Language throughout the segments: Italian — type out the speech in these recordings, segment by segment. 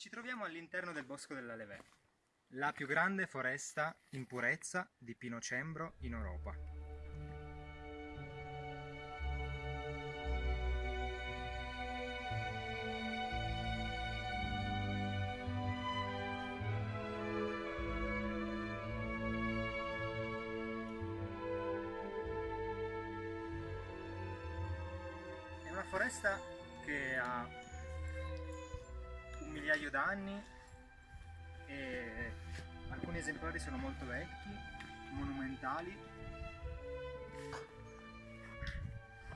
Ci troviamo all'interno del Bosco della Levè, la più grande foresta in purezza di pinocembro in Europa. È una foresta che ha un migliaio d'anni e alcuni esemplari sono molto vecchi, monumentali.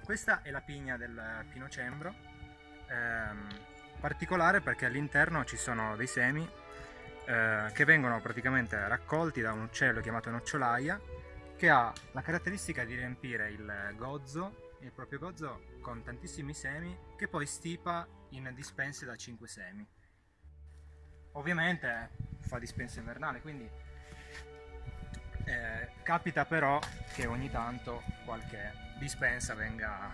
Questa è la pigna del pinocembro, ehm, particolare perché all'interno ci sono dei semi eh, che vengono praticamente raccolti da un uccello chiamato nocciolaia che ha la caratteristica di riempire il gozzo, il proprio gozzo con tantissimi semi che poi stipa in dispense da 5 semi. Ovviamente fa dispensa invernale, quindi eh, capita però che ogni tanto qualche dispensa venga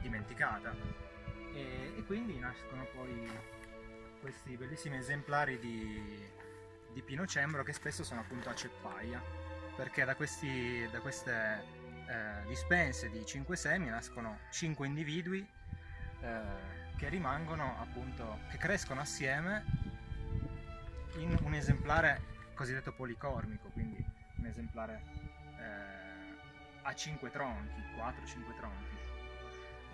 dimenticata. E, e quindi nascono poi questi bellissimi esemplari di, di pinocembro che spesso sono appunto a ceppaia perché da, questi, da queste eh, dispense di 5 semi nascono 5 individui eh, che rimangono appunto, che crescono assieme in un esemplare cosiddetto policormico, quindi un esemplare eh, a 5 tronchi, 4-5 tronchi.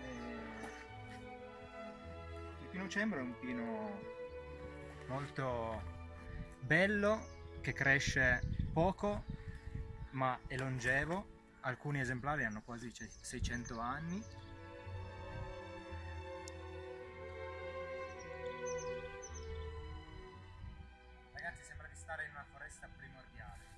E... Il pinocembro è un pino molto bello che cresce poco ma è longevo, alcuni esemplari hanno quasi 600 anni stare in una foresta primordiale.